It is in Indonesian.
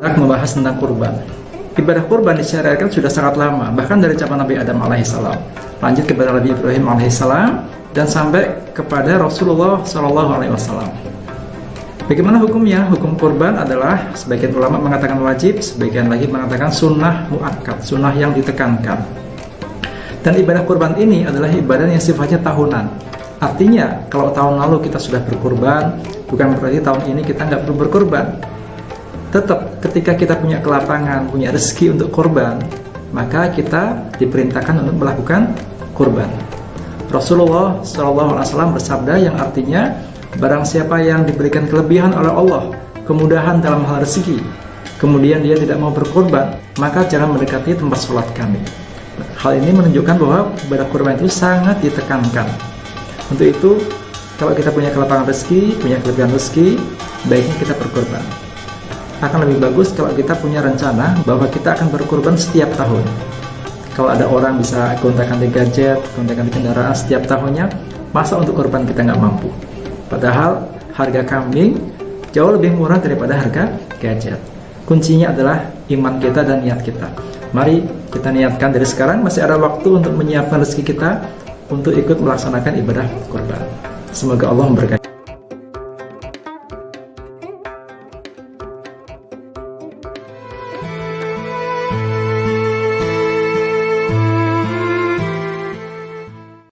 membahas tentang kurban. Ibadah kurban disyariatkan sudah sangat lama, bahkan dari zaman Nabi Adam alaihissalam. Lanjut kepada Nabi Ibrahim alaihissalam dan sampai kepada Rasulullah Shallallahu alaihi wasallam. Bagaimana hukumnya? Hukum kurban adalah sebagian ulama mengatakan wajib, sebagian lagi mengatakan sunnah muakkad, sunnah yang ditekankan. Dan ibadah kurban ini adalah ibadah yang sifatnya tahunan. Artinya, kalau tahun lalu kita sudah berkurban, bukan berarti tahun ini kita nggak perlu berkurban tetap ketika kita punya kelapangan, punya rezeki untuk korban, maka kita diperintahkan untuk melakukan kurban. Rasulullah SAW bersabda yang artinya barang siapa yang diberikan kelebihan oleh Allah, kemudahan dalam hal rezeki, kemudian dia tidak mau berkorban, maka jangan mendekati tempat sholat kami. Hal ini menunjukkan bahwa ibadah kurban itu sangat ditekankan. Untuk itu, kalau kita punya kelapangan rezeki, punya kelebihan rezeki, baiknya kita berkorban akan lebih bagus kalau kita punya rencana bahwa kita akan berkorban setiap tahun. Kalau ada orang bisa kontakkan di gadget, kontakkan di kendaraan setiap tahunnya, masa untuk korban kita nggak mampu? Padahal harga kambing jauh lebih murah daripada harga gadget. Kuncinya adalah iman kita dan niat kita. Mari kita niatkan dari sekarang masih ada waktu untuk menyiapkan rezeki kita untuk ikut melaksanakan ibadah korban. Semoga Allah memberkati.